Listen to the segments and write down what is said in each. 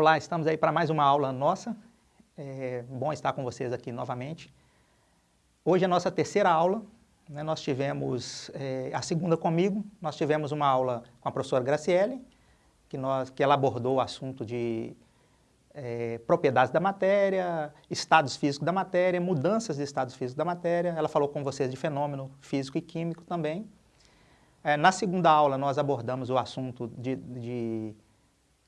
Olá, estamos aí para mais uma aula nossa. É bom estar com vocês aqui novamente. Hoje é a nossa terceira aula. Né? Nós tivemos é, a segunda comigo, nós tivemos uma aula com a professora Graciele, que, nós, que ela abordou o assunto de é, propriedades da matéria, estados físicos da matéria, mudanças de estados físicos da matéria. Ela falou com vocês de fenômeno físico e químico também. É, na segunda aula, nós abordamos o assunto de, de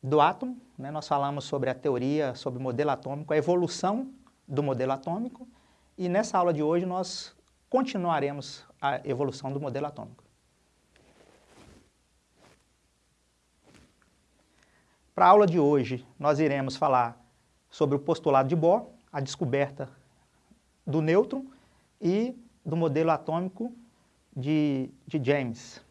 do átomo, né? nós falamos sobre a teoria, sobre o modelo atômico, a evolução do modelo atômico, e nessa aula de hoje nós continuaremos a evolução do modelo atômico. Para a aula de hoje, nós iremos falar sobre o postulado de Bohr, a descoberta do nêutron e do modelo atômico de, de James.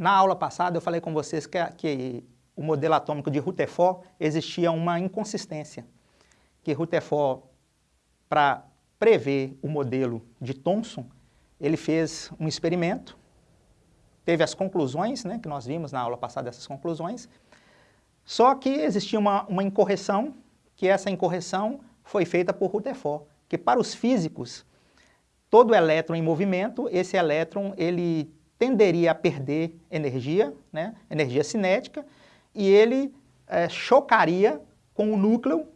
Na aula passada eu falei com vocês que, que o modelo atômico de Rutherford existia uma inconsistência, que Rutherford, para prever o modelo de Thomson, ele fez um experimento, teve as conclusões, né, que nós vimos na aula passada essas conclusões, só que existia uma, uma incorreção, que essa incorreção foi feita por Rutherford, que para os físicos, todo elétron em movimento, esse elétron ele tenderia a perder energia, né, energia cinética, e ele é, chocaria com o núcleo,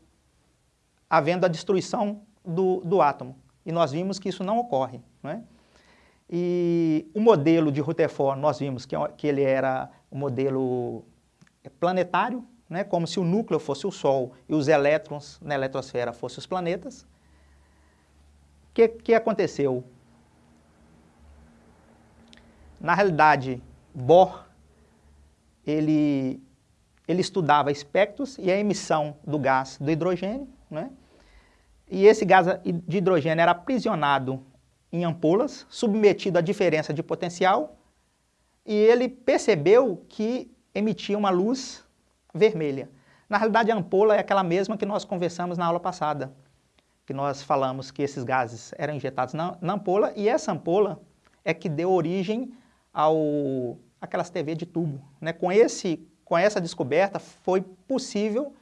havendo a destruição do, do átomo. E nós vimos que isso não ocorre. Né? E o modelo de Rutherford, nós vimos que, que ele era um modelo planetário, né, como se o núcleo fosse o Sol e os elétrons na eletrosfera fossem os planetas. O que, que aconteceu? Na realidade, Bohr, ele, ele estudava espectros e a emissão do gás do hidrogênio, né? e esse gás de hidrogênio era aprisionado em ampolas, submetido à diferença de potencial, e ele percebeu que emitia uma luz vermelha. Na realidade, a ampola é aquela mesma que nós conversamos na aula passada, que nós falamos que esses gases eram injetados na, na ampola, e essa ampola é que deu origem ao aquelas TV de tubo. Né? Com, esse, com essa descoberta foi possível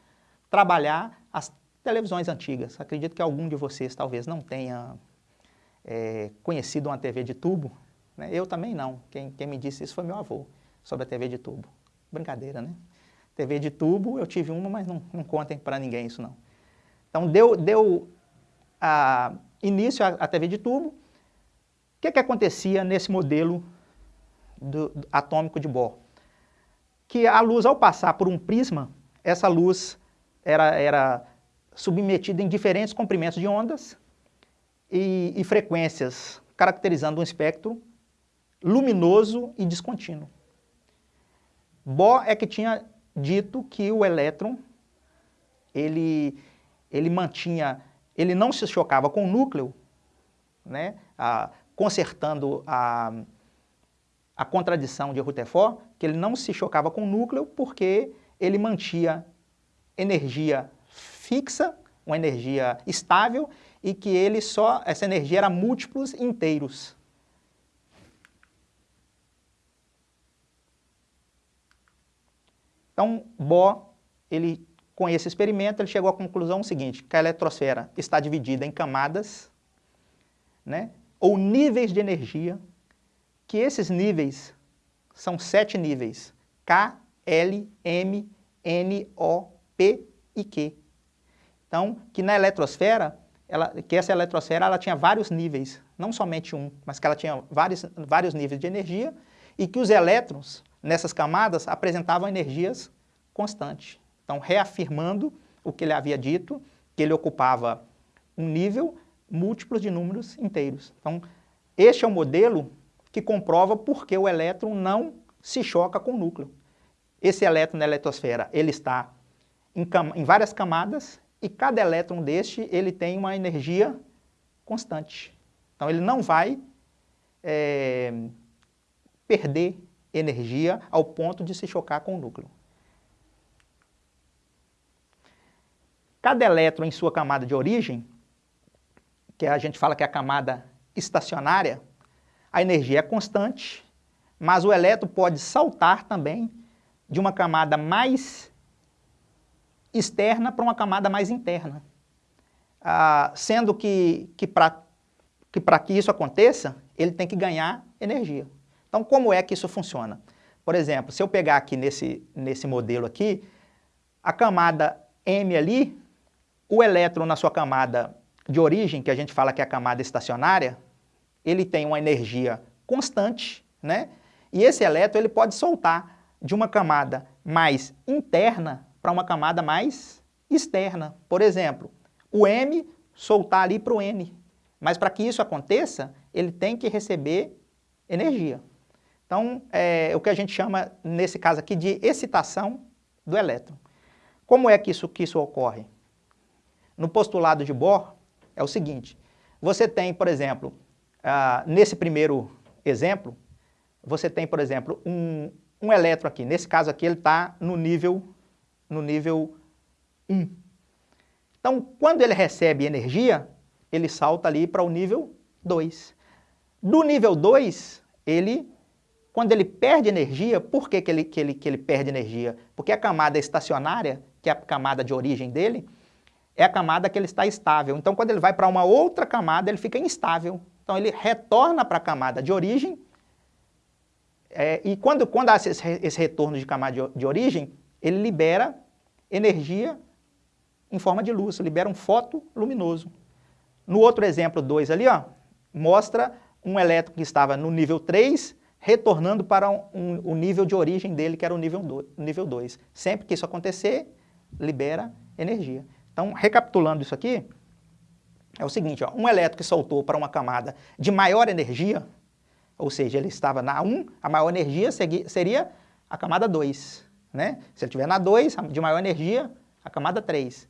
trabalhar as televisões antigas. Acredito que algum de vocês talvez não tenha é, conhecido uma TV de tubo. Né? Eu também não. Quem, quem me disse isso foi meu avô, sobre a TV de tubo. Brincadeira, né? TV de tubo, eu tive uma, mas não, não contem para ninguém isso não. Então deu, deu a, início à TV de tubo. O que, que acontecia nesse modelo do, do, atômico de Bohr. Que a luz, ao passar por um prisma, essa luz era, era submetida em diferentes comprimentos de ondas e, e frequências, caracterizando um espectro luminoso e descontínuo. Bohr é que tinha dito que o elétron, ele, ele mantinha, ele não se chocava com o núcleo, né, a, consertando a, a contradição de Rutherford, que ele não se chocava com o núcleo porque ele mantinha energia fixa, uma energia estável, e que ele só, essa energia era múltiplos inteiros. Então, Bohr, ele, com esse experimento, ele chegou à conclusão seguinte, que a eletrosfera está dividida em camadas, né, ou níveis de energia, que esses níveis são sete níveis, K, L, M, N, O, P e Q. Então, que na eletrosfera, ela, que essa eletrosfera ela tinha vários níveis, não somente um, mas que ela tinha vários, vários níveis de energia e que os elétrons nessas camadas apresentavam energias constantes. Então, reafirmando o que ele havia dito, que ele ocupava um nível múltiplos de números inteiros. Então, este é o modelo que comprova por que o elétron não se choca com o núcleo. Esse elétron na eletrosfera, ele está em, em várias camadas e cada elétron deste, ele tem uma energia constante. Então ele não vai é, perder energia ao ponto de se chocar com o núcleo. Cada elétron em sua camada de origem, que a gente fala que é a camada estacionária, a energia é constante, mas o elétron pode saltar também de uma camada mais externa para uma camada mais interna. Ah, sendo que, que para que, que isso aconteça, ele tem que ganhar energia. Então, como é que isso funciona? Por exemplo, se eu pegar aqui nesse, nesse modelo aqui, a camada M ali, o elétron na sua camada de origem, que a gente fala que é a camada estacionária, ele tem uma energia constante, né? E esse elétron ele pode soltar de uma camada mais interna para uma camada mais externa. Por exemplo, o M soltar ali para o N. Mas para que isso aconteça, ele tem que receber energia. Então, é o que a gente chama, nesse caso aqui, de excitação do elétron. Como é que isso, que isso ocorre? No postulado de Bohr, é o seguinte, você tem, por exemplo, ah, nesse primeiro exemplo, você tem, por exemplo, um, um elétron aqui. Nesse caso aqui, ele está no nível, no nível 1. Então, quando ele recebe energia, ele salta ali para o nível 2. Do nível 2, ele, quando ele perde energia, por que, que, ele, que, ele, que ele perde energia? Porque a camada estacionária, que é a camada de origem dele, é a camada que ele está estável. Então, quando ele vai para uma outra camada, ele fica instável. Então ele retorna para a camada de origem, é, e quando, quando há esse, esse, retorno de camada de, de origem, ele libera energia em forma de luz, libera um foto luminoso. No outro exemplo 2 ali, ó, mostra um elétron que estava no nível 3, retornando para o um, um, nível de origem dele, que era o nível 2. Sempre que isso acontecer, libera energia. Então, recapitulando isso aqui, é o seguinte, ó, um elétron que soltou para uma camada de maior energia, ou seja, ele estava na 1, a maior energia seria a camada 2. Né? Se ele estiver na 2, de maior energia, a camada 3.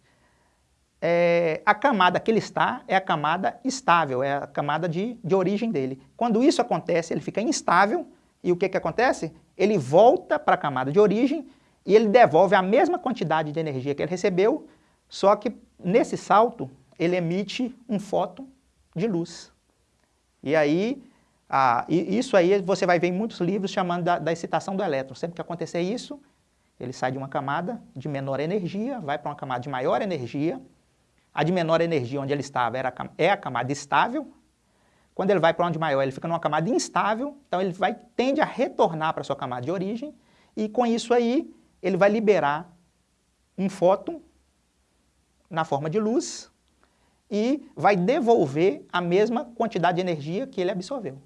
É, a camada que ele está é a camada estável, é a camada de, de origem dele. Quando isso acontece, ele fica instável, e o que, que acontece? Ele volta para a camada de origem e ele devolve a mesma quantidade de energia que ele recebeu, só que nesse salto ele emite um fóton de luz. E aí, ah, isso aí você vai ver em muitos livros chamando da, da excitação do elétron. Sempre que acontecer isso, ele sai de uma camada de menor energia, vai para uma camada de maior energia. A de menor energia, onde ele estava, era, é a camada estável. Quando ele vai para onde maior, ele fica numa camada instável, então ele vai, tende a retornar para a sua camada de origem, e com isso aí, ele vai liberar um fóton na forma de luz, e vai devolver a mesma quantidade de energia que ele absorveu.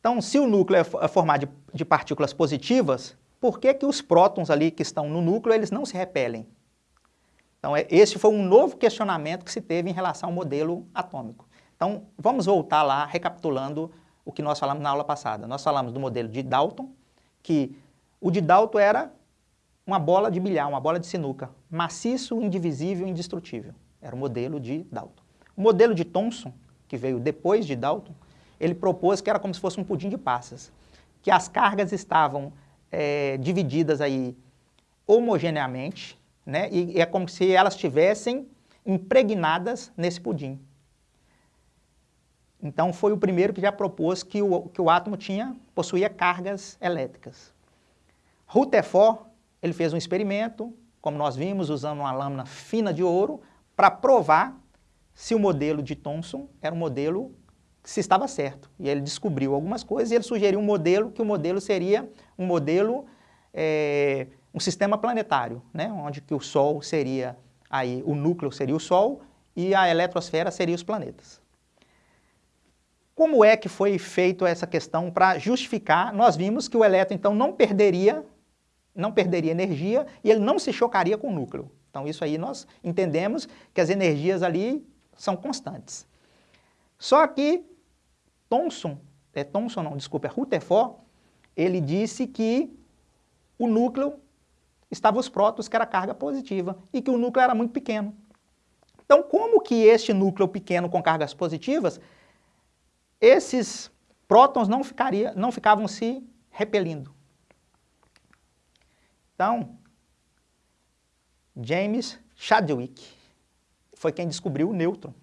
Então, se o núcleo é, é formado de, partículas positivas, por que, que os prótons ali que estão no núcleo, eles não se repelem? Então, é, esse foi um novo questionamento que se teve em relação ao modelo atômico. Então, vamos voltar lá, recapitulando o que nós falamos na aula passada. Nós falamos do modelo de Dalton, que o de Dalton era uma bola de bilhar, uma bola de sinuca, maciço, indivisível e indestrutível. Era o modelo de Dalton. O modelo de Thomson, que veio depois de Dalton, ele propôs que era como se fosse um pudim de passas, que as cargas estavam é, divididas aí homogeneamente, né, e é como se elas estivessem impregnadas nesse pudim. Então foi o primeiro que já propôs que o, que o átomo tinha, possuía cargas elétricas. Rutherford ele fez um experimento, como nós vimos, usando uma lâmina fina de ouro, para provar se o modelo de Thomson era um modelo se estava certo. E ele descobriu algumas coisas e ele sugeriu um modelo, que o modelo seria um modelo, é, um sistema planetário, né? onde que o Sol seria, aí, o núcleo seria o Sol e a eletrosfera seria os planetas. Como é que foi feito essa questão para justificar? Nós vimos que o elétron, então, não perderia não perderia energia e ele não se chocaria com o núcleo. Então isso aí nós entendemos que as energias ali são constantes. Só que Thomson, é Thomson não, desculpa, é Rutherford, ele disse que o núcleo estava os prótons, que era carga positiva, e que o núcleo era muito pequeno. Então, como que este núcleo pequeno com cargas positivas, esses prótons não, ficaria, não ficavam se repelindo? Então, James Chadwick foi quem descobriu o nêutron.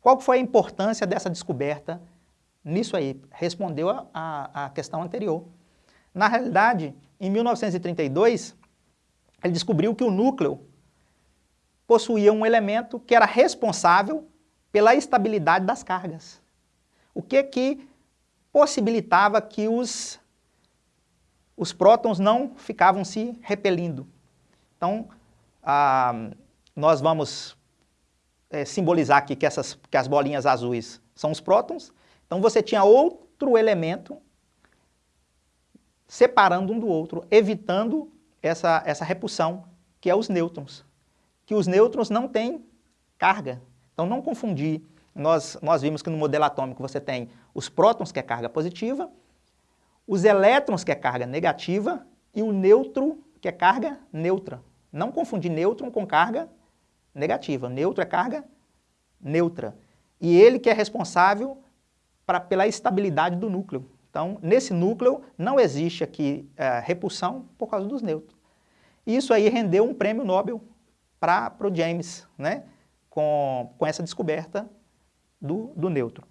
Qual foi a importância dessa descoberta nisso aí? Respondeu a, a, a questão anterior. Na realidade, em 1932, ele descobriu que o núcleo possuía um elemento que era responsável pela estabilidade das cargas. O que que possibilitava que os, os prótons não ficavam se repelindo. Então, ah, nós vamos é, simbolizar aqui que, essas, que as bolinhas azuis são os prótons. Então, você tinha outro elemento separando um do outro, evitando essa, essa repulsão, que é os nêutrons. Que os nêutrons não têm carga. Então, não confundir. Nós, nós vimos que no modelo atômico você tem os prótons, que é carga positiva, os elétrons, que é carga negativa, e o neutro, que é carga neutra. Não confundir nêutron com carga negativa. Neutro é carga neutra. E ele que é responsável pra, pela estabilidade do núcleo. Então, nesse núcleo, não existe aqui é, repulsão por causa dos nêutrons. Isso aí rendeu um prêmio Nobel para o James, né? com, com essa descoberta do, do nêutron.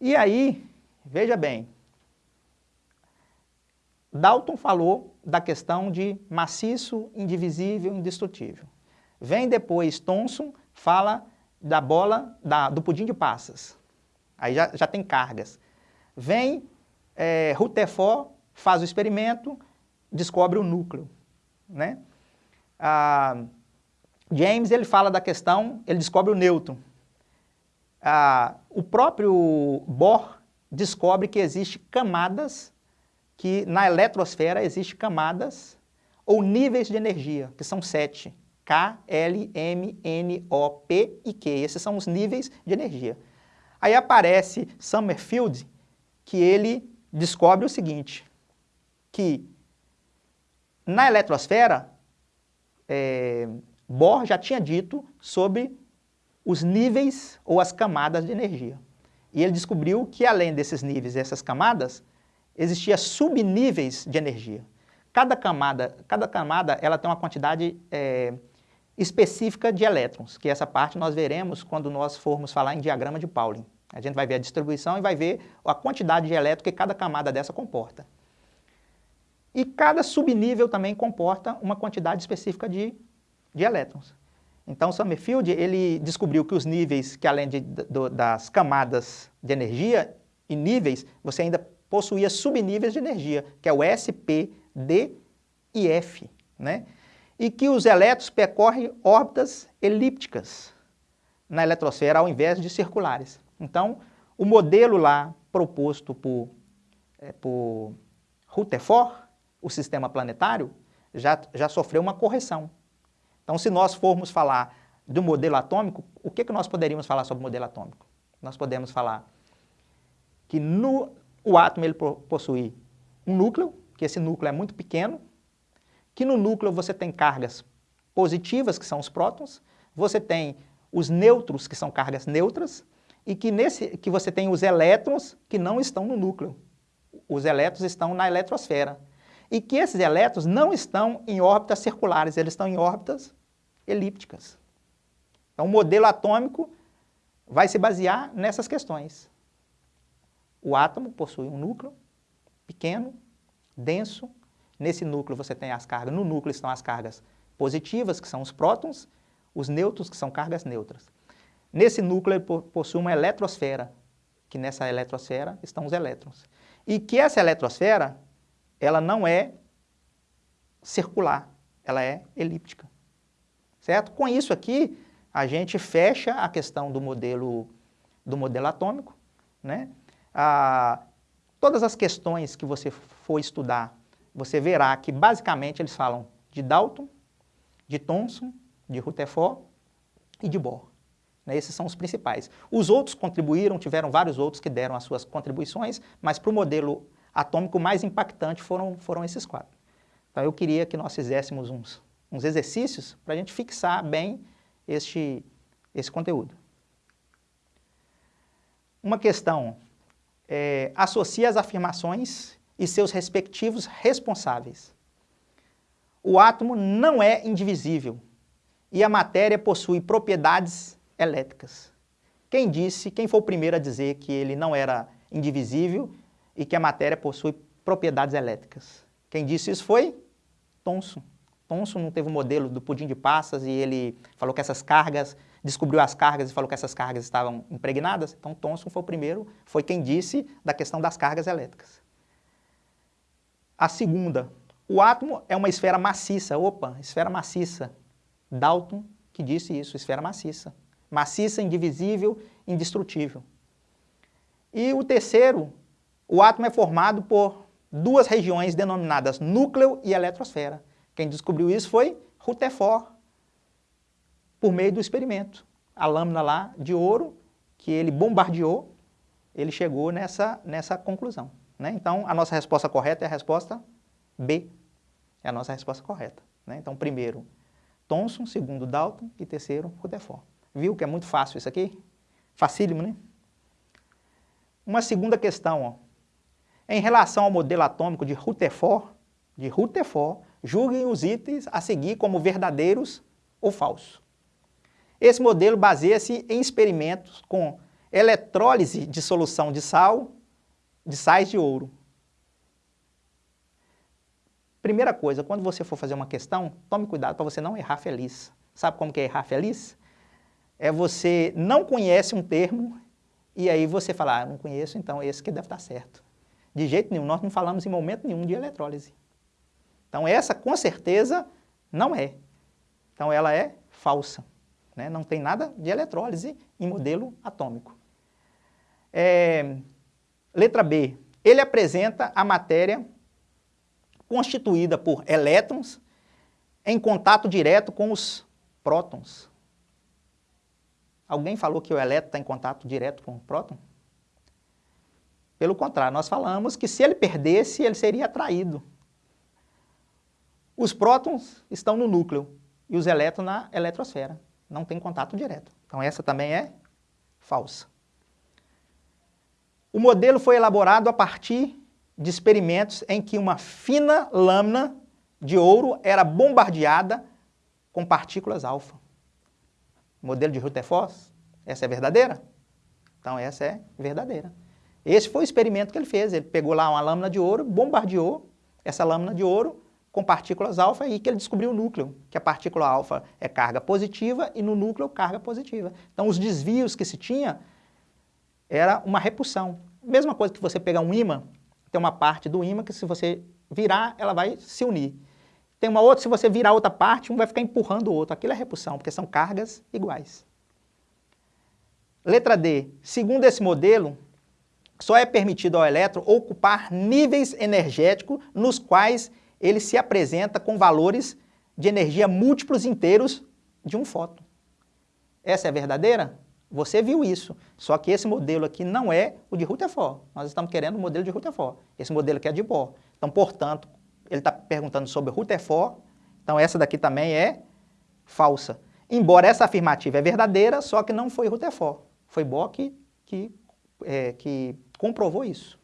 E aí, veja bem, Dalton falou da questão de maciço, indivisível, indestrutível. Vem depois Thomson, fala da bola, da, do pudim de passas. Aí já, já tem cargas. Vem é, Rutherford, faz o experimento, descobre o núcleo. Né? Ah, James ele fala da questão, ele descobre o nêutron. Ah, o próprio Bohr descobre que existe camadas, que na eletrosfera existe camadas ou níveis de energia, que são sete. K, L, M, N, O, P e Q. Esses são os níveis de energia. Aí aparece Summerfield, que ele descobre o seguinte, que na eletrosfera, é, Bohr já tinha dito sobre os níveis ou as camadas de energia. E ele descobriu que além desses níveis e essas camadas, existia subníveis de energia. Cada camada, cada camada ela tem uma quantidade é, específica de elétrons, que essa parte nós veremos quando nós formos falar em diagrama de Pauling. A gente vai ver a distribuição e vai ver a quantidade de elétrons que cada camada dessa comporta. E cada subnível também comporta uma quantidade específica de de elétrons. Então, Summerfield ele descobriu que os níveis, que além de, do, das camadas de energia e níveis, você ainda possuía subníveis de energia, que é o S, P, D e F. Né? E que os elétrons percorrem órbitas elípticas na eletrosfera ao invés de circulares. Então, o modelo lá proposto por, é, por Rutherford, o sistema planetário, já, já sofreu uma correção. Então, se nós formos falar do modelo atômico, o que, que nós poderíamos falar sobre o modelo atômico? Nós podemos falar que no, o átomo ele possui um núcleo, que esse núcleo é muito pequeno, que no núcleo você tem cargas positivas, que são os prótons, você tem os nêutrons, que são cargas neutras, e que, nesse, que você tem os elétrons que não estão no núcleo. Os elétrons estão na eletrosfera. E que esses elétrons não estão em órbitas circulares, eles estão em órbitas elípticas. Então, o modelo atômico vai se basear nessas questões. O átomo possui um núcleo pequeno, denso. Nesse núcleo você tem as cargas. No núcleo estão as cargas positivas, que são os prótons, os nêutrons, que são cargas neutras. Nesse núcleo ele possui uma eletrosfera, que nessa eletrosfera estão os elétrons. E que essa eletrosfera, ela não é circular, ela é elíptica certo? Com isso aqui, a gente fecha a questão do modelo, do modelo atômico, né? Ah, todas as questões que você for estudar, você verá que basicamente eles falam de Dalton, de Thomson, de Rutherford e de Bohr. Né? Esses são os principais. Os outros contribuíram, tiveram vários outros que deram as suas contribuições, mas para o modelo atômico mais impactante foram, foram esses quatro. Então eu queria que nós fizéssemos uns uns exercícios para a gente fixar bem este, esse conteúdo. Uma questão, é, associa as afirmações e seus respectivos responsáveis. O átomo não é indivisível. e a matéria possui propriedades elétricas. Quem disse, quem foi o primeiro a dizer que ele não era indivisível e que a matéria possui propriedades elétricas? Quem disse isso foi Thomson. Thomson não teve o um modelo do pudim de passas e ele falou que essas cargas, descobriu as cargas e falou que essas cargas estavam impregnadas. Então Thomson foi o primeiro, foi quem disse da questão das cargas elétricas. A segunda, o átomo é uma esfera maciça. Opa, esfera maciça. Dalton que disse isso, esfera maciça. Maciça, indivisível, indestrutível. E o terceiro, o átomo é formado por duas regiões denominadas núcleo e eletrosfera. Quem descobriu isso foi Rutherford, por meio do experimento. A lâmina lá de ouro, que ele bombardeou, ele chegou nessa, nessa conclusão. Né? Então, a nossa resposta correta é a resposta B. É a nossa resposta correta. Né? Então, primeiro, Thomson, segundo, Dalton e terceiro, Rutherford. Viu que é muito fácil isso aqui? Facílimo, né? Uma segunda questão, ó. Em relação ao modelo atômico de Rutherford, de Rutherford, julguem os itens a seguir como verdadeiros ou falsos. Esse modelo baseia-se em experimentos com eletrólise de solução de sal, de sais de ouro. Primeira coisa, quando você for fazer uma questão, tome cuidado para você não errar feliz. Sabe como que é errar feliz? É você não conhece um termo e aí você fala, ah, não conheço, então esse que deve estar certo. De jeito nenhum, nós não falamos em momento nenhum de eletrólise. Então essa, com certeza, não é. Então ela é falsa. Né? Não tem nada de eletrólise em modelo atômico. É, letra B. Ele apresenta a matéria constituída por elétrons em contato direto com os prótons. Alguém falou que o elétron está em contato direto com o próton? Pelo contrário, nós falamos que se ele perdesse, ele seria atraído. Os prótons estão no núcleo e os elétrons na eletrosfera. Não tem contato direto. Então essa também é falsa. O modelo foi elaborado a partir de experimentos em que uma fina lâmina de ouro era bombardeada com partículas alfa. Modelo de Rutherford, essa é verdadeira? Então essa é verdadeira. Esse foi o experimento que ele fez. Ele pegou lá uma lâmina de ouro, bombardeou essa lâmina de ouro com partículas alfa e que ele descobriu o núcleo, que a partícula alfa é carga positiva e no núcleo carga positiva. Então os desvios que se tinha era uma repulsão. Mesma coisa que você pegar um ímã, tem uma parte do ímã que se você virar, ela vai se unir. Tem uma outra, se você virar outra parte, um vai ficar empurrando o outro. Aquilo é repulsão, porque são cargas iguais. Letra D. Segundo esse modelo, só é permitido ao elétron ocupar níveis energéticos nos quais ele se apresenta com valores de energia múltiplos inteiros de um fóton. Essa é verdadeira? Você viu isso, só que esse modelo aqui não é o de Rutherford. Nós estamos querendo o modelo de Rutherford. Esse modelo aqui é de Bohr. Então, portanto, ele está perguntando sobre Rutherford, então essa daqui também é falsa. Embora essa afirmativa é verdadeira, só que não foi Rutherford. Foi Bohr que, que, é, que comprovou isso.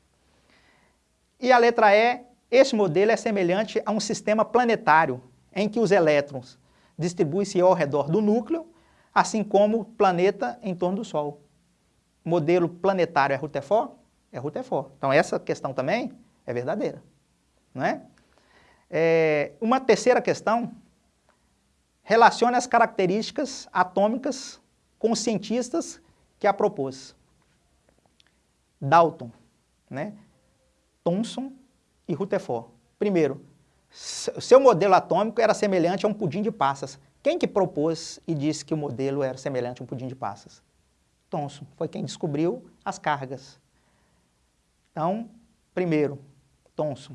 E a letra E, esse modelo é semelhante a um sistema planetário, em que os elétrons distribuem-se ao redor do núcleo, assim como o planeta em torno do Sol. Modelo planetário é Rutherford? É Rutherford. Então essa questão também é verdadeira. Não é? é uma terceira questão relaciona as características atômicas com os cientistas que a propôs. Dalton, né? Thomson e Rutherford. Primeiro, seu modelo atômico era semelhante a um pudim de passas. Quem que propôs e disse que o modelo era semelhante a um pudim de passas? Thomson, foi quem descobriu as cargas. Então, primeiro, Thomson.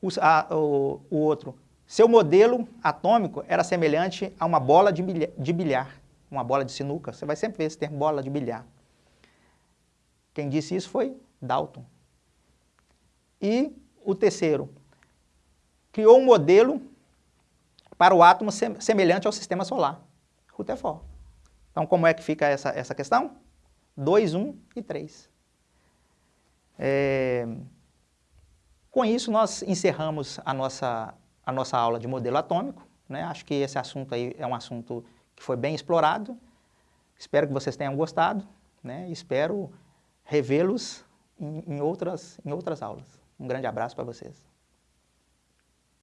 O, a, o, o outro, seu modelo atômico era semelhante a uma bola de bilhar, de bilhar, uma bola de sinuca. Você vai sempre ver esse termo, bola de bilhar. Quem disse isso foi Dalton. E o terceiro, criou um modelo para o átomo semelhante ao sistema solar, Rutherford. Então, como é que fica essa, essa questão? 2, 1 e 3. É... Com isso, nós encerramos a nossa, a nossa aula de modelo atômico. Né? Acho que esse assunto aí é um assunto que foi bem explorado. Espero que vocês tenham gostado. Né? Espero revê-los em, em, outras, em outras aulas. Um grande abraço para vocês.